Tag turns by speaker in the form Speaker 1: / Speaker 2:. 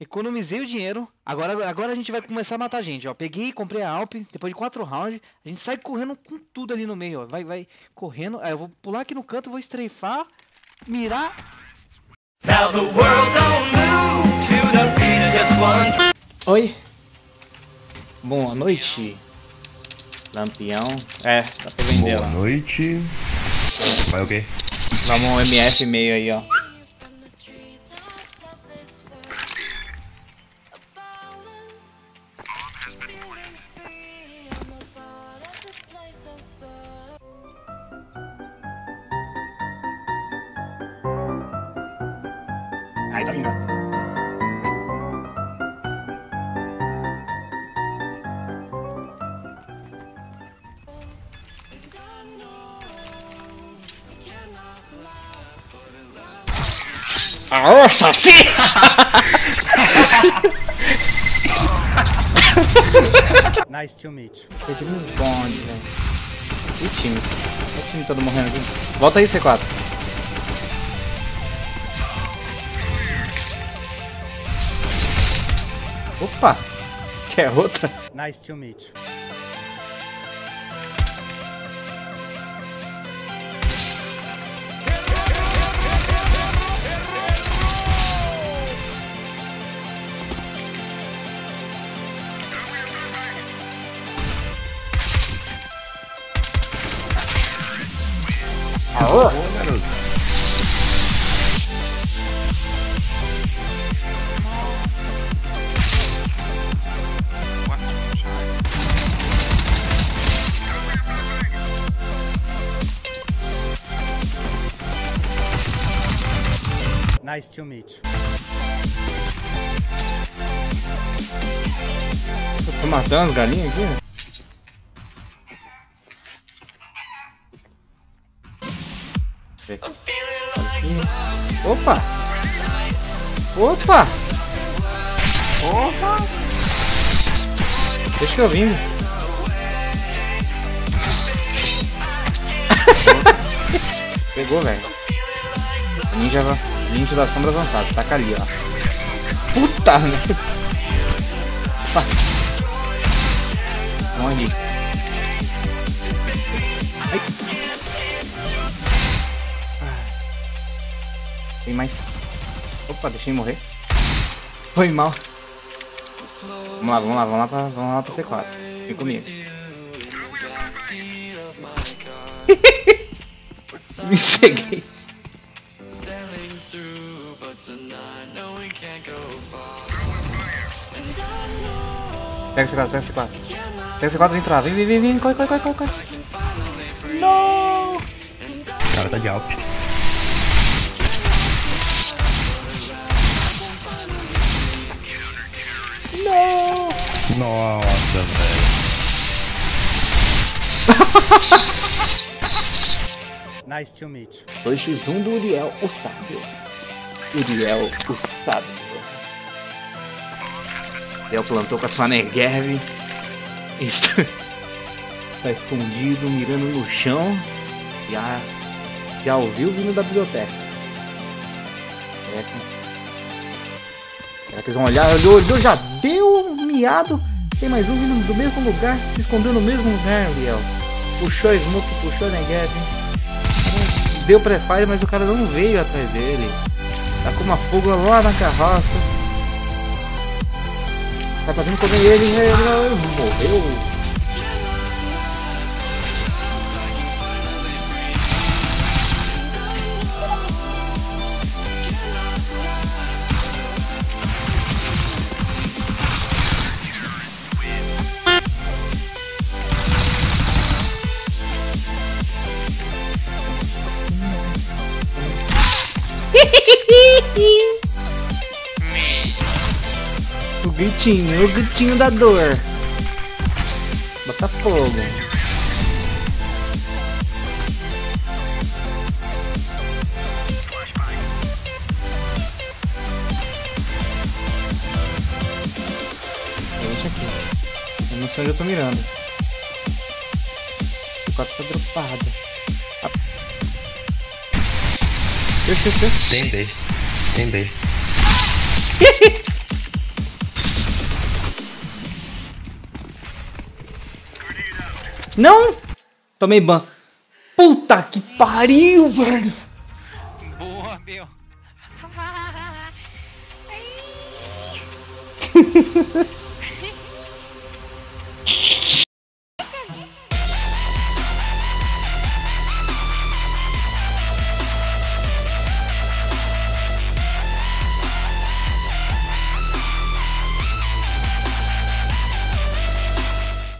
Speaker 1: Economizei o dinheiro. Agora, agora a gente vai começar a matar a gente, ó. Peguei, comprei a Alp. Depois de quatro rounds, a gente sai correndo com tudo ali no meio, ó. Vai, vai correndo. Aí eu vou pular aqui no canto, vou estreifar, mirar. Oi. Boa noite. Lampião. É, dá pra vender
Speaker 2: Boa noite. Vai o quê?
Speaker 1: Vamos um MF meio aí, ó. Ai, tá vindo. Nossa, sim!
Speaker 3: nice to meet you.
Speaker 1: Perdi uns bondes, velho. E o time? Olha o time todo morrendo aqui. Volta aí, C4. Opa! Quer outra?
Speaker 3: Nice to meet you.
Speaker 2: Boa,
Speaker 3: Nice to meet you.
Speaker 1: Tô matando as galinhas aqui? Opa! Opa! Opa! Deixa eu vir. Pegou, velho. Ninja, ninja da sombra avançada. Taca ali, ó. Puta merda. Opa. Morre. Ai. Tem mais. Opa, deixei morrer. Foi mal. Vamos lá, vamos lá, vamos lá pra, vamos lá pra C4. Vem comigo. Me ceguei. Pega C4, pega C4. Pega C4 vem entrar. Vem, vem, vem, vem. Corre, corre, corre, corre. corre. Não!
Speaker 2: O cara tá de Alp.
Speaker 1: Não!
Speaker 2: Nossa, velho.
Speaker 3: Nice to meet you.
Speaker 1: 2x1 do Uriel, o sábio. Uriel, o sábio. Uriel plantou com a sua Negev. Está, está escondido, mirando no chão. Já, já ouviu vindo da biblioteca. Que, será que eles vão olhar? Olhou, olhou, já deu um miado. Tem mais um vindo do mesmo lugar, se escondeu no mesmo lugar, Uriel. Puxou Smoke, puxou Negev deu pré-fire, mas o cara não veio atrás dele. Tá com uma fuga lá na carroça. Tá fazendo comer ele, ele morreu. Gritinho, o gritinho da dor. Bota fogo. Deixa aqui. Eu não sei onde eu tô mirando. O 4 tá dropado. Ah.
Speaker 2: Tem B. Tem B.
Speaker 1: Não! Tomei ban. Puta que pariu, velho!
Speaker 4: Boa, meu.